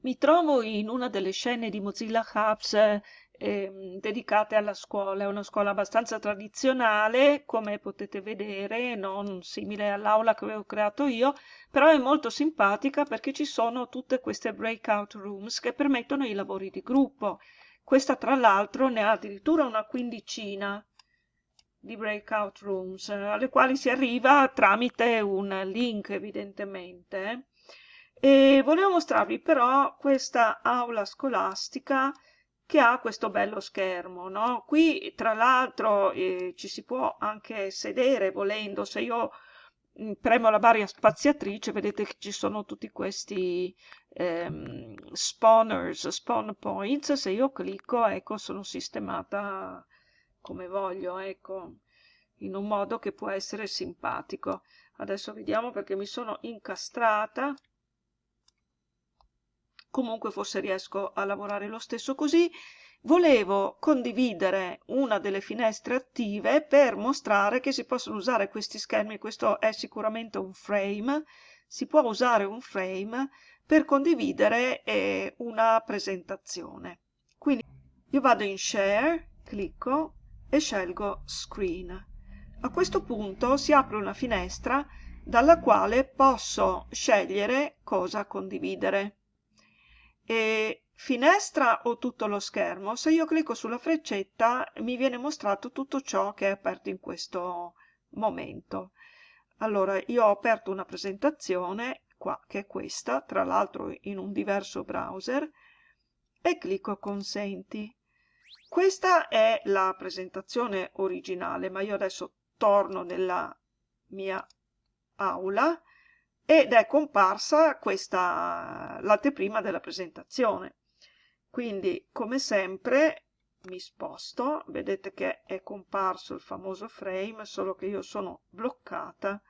Mi trovo in una delle scene di Mozilla Hubs eh, ehm, dedicate alla scuola. È una scuola abbastanza tradizionale, come potete vedere, non simile all'aula che avevo creato io, però è molto simpatica perché ci sono tutte queste breakout rooms che permettono i lavori di gruppo. Questa tra l'altro ne ha addirittura una quindicina di breakout rooms, alle quali si arriva tramite un link evidentemente. E volevo mostrarvi però questa aula scolastica che ha questo bello schermo, no? Qui tra l'altro eh, ci si può anche sedere volendo, se io mm, premo la barra spaziatrice vedete che ci sono tutti questi ehm, spawners, spawn points, se io clicco ecco sono sistemata come voglio, ecco, in un modo che può essere simpatico. Adesso vediamo perché mi sono incastrata comunque forse riesco a lavorare lo stesso così. Volevo condividere una delle finestre attive per mostrare che si possono usare questi schermi, questo è sicuramente un frame, si può usare un frame per condividere eh, una presentazione. Quindi io vado in Share, clicco e scelgo Screen. A questo punto si apre una finestra dalla quale posso scegliere cosa condividere finestra o tutto lo schermo, se io clicco sulla freccetta mi viene mostrato tutto ciò che è aperto in questo momento. Allora, io ho aperto una presentazione, qua, che è questa, tra l'altro in un diverso browser, e clicco Consenti. Questa è la presentazione originale, ma io adesso torno nella mia aula ed è comparsa questa l'anteprima della presentazione. Quindi, come sempre, mi sposto, vedete che è comparso il famoso frame, solo che io sono bloccata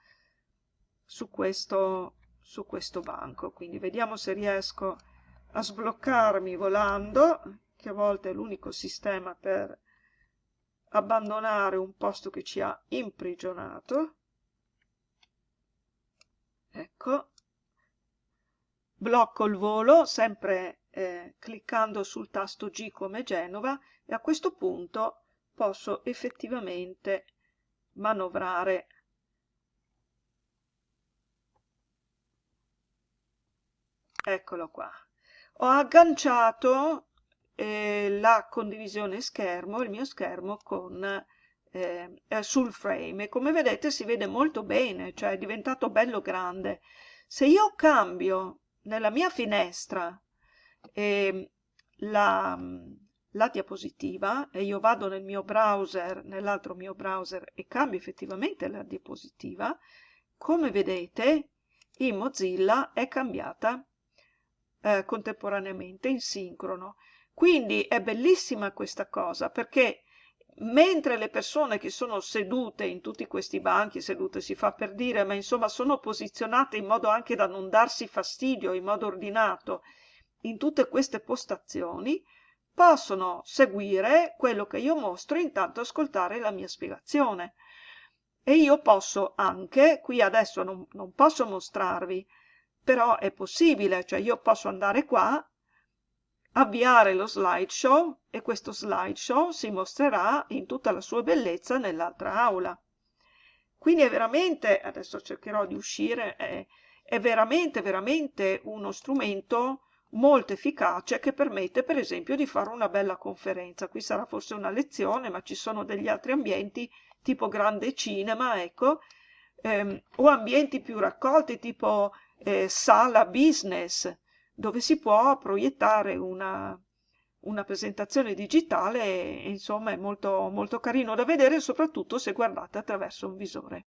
su questo, su questo banco. Quindi vediamo se riesco a sbloccarmi volando, che a volte è l'unico sistema per abbandonare un posto che ci ha imprigionato ecco blocco il volo sempre eh, cliccando sul tasto G come Genova e a questo punto posso effettivamente manovrare. Eccolo qua. Ho agganciato eh, la condivisione schermo il mio schermo con eh, sul frame. E come vedete si vede molto bene, cioè è diventato bello grande. Se io cambio nella mia finestra eh, la, la diapositiva e io vado nel mio browser, nell'altro mio browser e cambio effettivamente la diapositiva, come vedete in Mozilla è cambiata eh, contemporaneamente in sincrono. Quindi è bellissima questa cosa perché mentre le persone che sono sedute in tutti questi banchi, sedute si fa per dire, ma insomma sono posizionate in modo anche da non darsi fastidio, in modo ordinato, in tutte queste postazioni, possono seguire quello che io mostro e intanto ascoltare la mia spiegazione. E io posso anche, qui adesso non, non posso mostrarvi, però è possibile, cioè io posso andare qua avviare lo slideshow e questo slideshow si mostrerà in tutta la sua bellezza nell'altra aula. Quindi è veramente, adesso cercherò di uscire, è, è veramente, veramente uno strumento molto efficace che permette per esempio di fare una bella conferenza. Qui sarà forse una lezione, ma ci sono degli altri ambienti tipo grande cinema, ecco, ehm, o ambienti più raccolti tipo eh, sala business, dove si può proiettare una, una presentazione digitale e insomma è molto, molto carino da vedere soprattutto se guardate attraverso un visore.